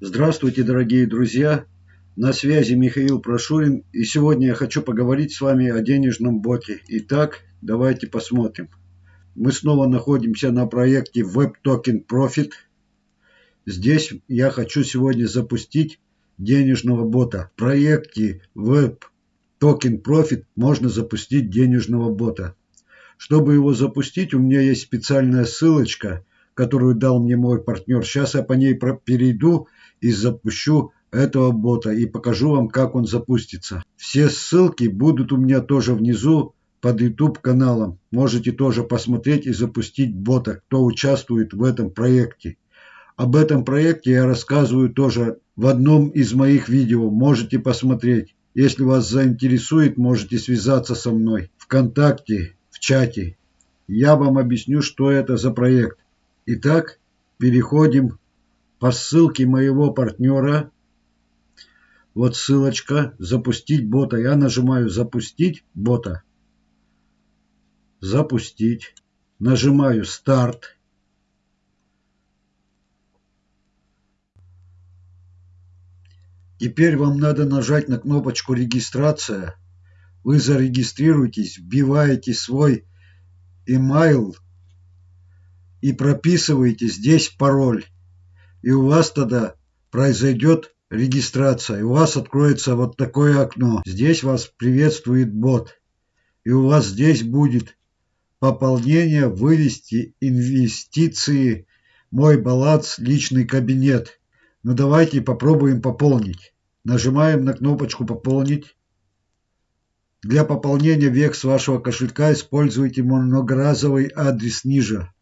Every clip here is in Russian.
Здравствуйте, дорогие друзья! На связи Михаил Прошурин, и сегодня я хочу поговорить с вами о денежном боте. Итак, давайте посмотрим. Мы снова находимся на проекте Web Token Profit. Здесь я хочу сегодня запустить денежного бота. В проекте Web Token Profit можно запустить денежного бота. Чтобы его запустить, у меня есть специальная ссылочка, которую дал мне мой партнер. Сейчас я по ней перейду и запущу этого бота и покажу вам, как он запустится. Все ссылки будут у меня тоже внизу под YouTube каналом. Можете тоже посмотреть и запустить бота, кто участвует в этом проекте. Об этом проекте я рассказываю тоже в одном из моих видео. Можете посмотреть. Если вас заинтересует, можете связаться со мной ВКонтакте, в чате. Я вам объясню, что это за проект. Итак, переходим по ссылке моего партнера. Вот ссылочка «Запустить бота». Я нажимаю «Запустить бота». «Запустить». Нажимаю «Старт». Теперь вам надо нажать на кнопочку «Регистрация». Вы зарегистрируетесь, вбиваете свой email и прописываете здесь пароль и у вас тогда произойдет регистрация. И у вас откроется вот такое окно. Здесь вас приветствует бот. И у вас здесь будет пополнение, вывести инвестиции, мой баланс, личный кабинет. Ну давайте попробуем пополнить. Нажимаем на кнопочку «Пополнить». Для пополнения векс вашего кошелька используйте многоразовый адрес ниже.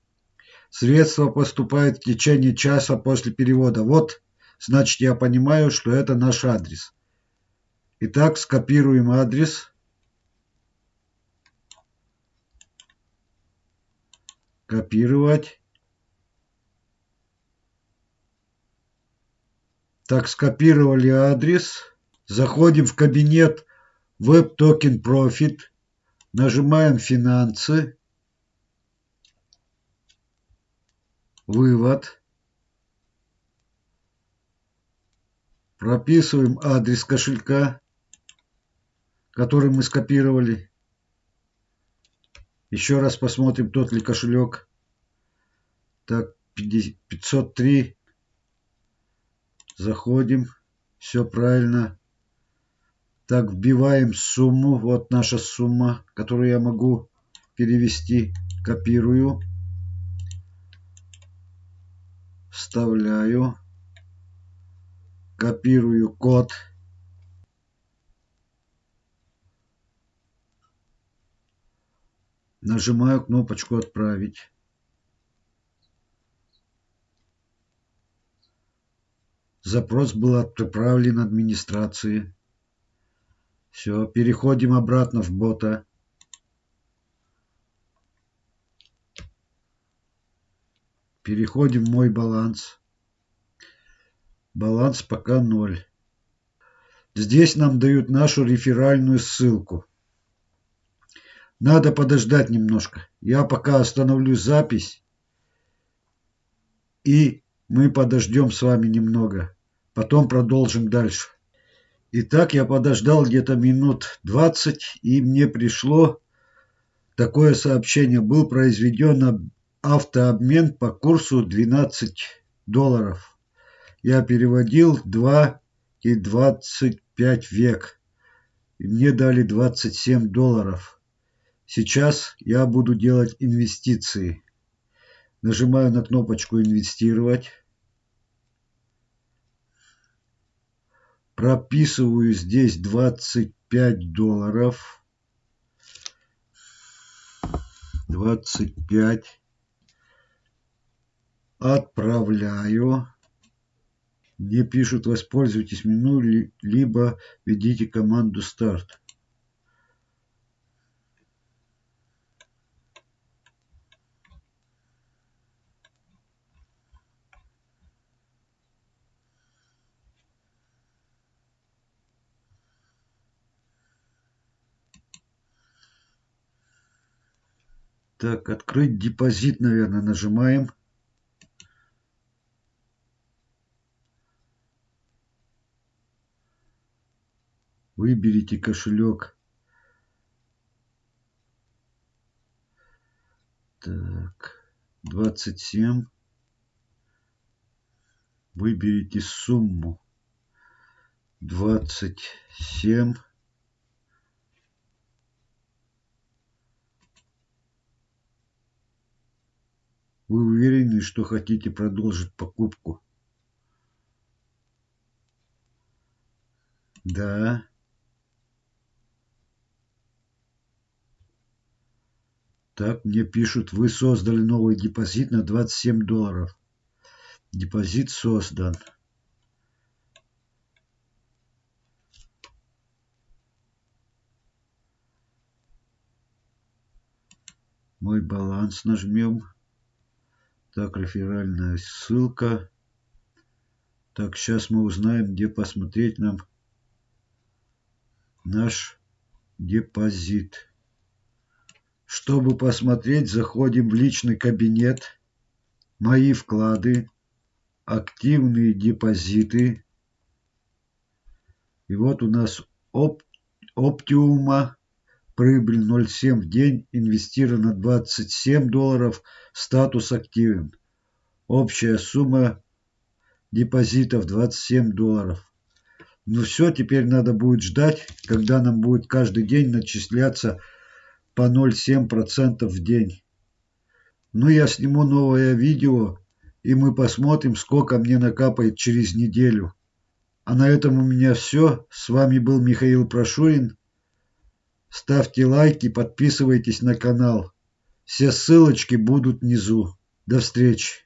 Средства поступают в течение часа после перевода. Вот, значит, я понимаю, что это наш адрес. Итак, скопируем адрес. Копировать. Так, скопировали адрес. Заходим в кабинет Web Token Profit. Нажимаем «Финансы». Вывод. Прописываем адрес кошелька, который мы скопировали. Еще раз посмотрим, тот ли кошелек. Так, 503. Заходим. Все правильно. Так, вбиваем сумму. Вот наша сумма, которую я могу перевести. Копирую вставляю, копирую код, нажимаю кнопочку «Отправить». Запрос был отправлен администрации. Все, переходим обратно в бота. Переходим в мой баланс. Баланс пока ноль. Здесь нам дают нашу реферальную ссылку. Надо подождать немножко. Я пока остановлю запись. И мы подождем с вами немного. Потом продолжим дальше. Итак, я подождал где-то минут 20, и мне пришло такое сообщение. Был произведен автообмен по курсу 12 долларов. Я переводил 2 и 25 век. И мне дали 27 долларов. Сейчас я буду делать инвестиции. Нажимаю на кнопочку «Инвестировать». Прописываю здесь 25 долларов. 25 Отправляю. Мне пишут воспользуйтесь меню, либо введите команду старт. Так, открыть депозит, наверное, нажимаем. Выберите кошелек. Так, 27. Выберите сумму. 27. Вы уверены, что хотите продолжить покупку? Да. Так, мне пишут, вы создали новый депозит на 27 долларов. Депозит создан. Мой баланс нажмем. Так, реферальная ссылка. Так, сейчас мы узнаем, где посмотреть нам наш депозит. Чтобы посмотреть, заходим в личный кабинет, мои вклады, активные депозиты. И вот у нас оп, Оптиума, прибыль 0,7 в день, инвестировано 27 долларов, статус активен. Общая сумма депозитов 27 долларов. Ну все, теперь надо будет ждать, когда нам будет каждый день начисляться по 0,7% в день. Ну я сниму новое видео, и мы посмотрим, сколько мне накапает через неделю. А на этом у меня все. С вами был Михаил Прошурин. Ставьте лайки, подписывайтесь на канал. Все ссылочки будут внизу. До встречи.